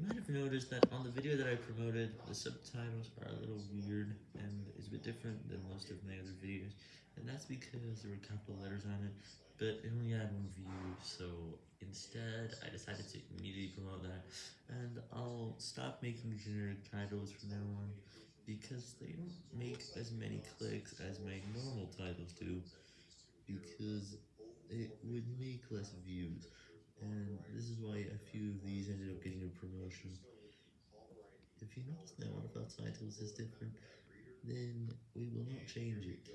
You might have noticed that on the video that I promoted, the subtitles are a little weird, and it's a bit different than most of my other videos, and that's because there were capital letters on it, but it only had one view, so instead, I decided to immediately promote that, and I'll stop making generic titles from now on, because they don't make as many clicks as my normal titles do, because it would make less views, and this is why a few of these ended up If you notice that one of our titles is different, then we will not change it.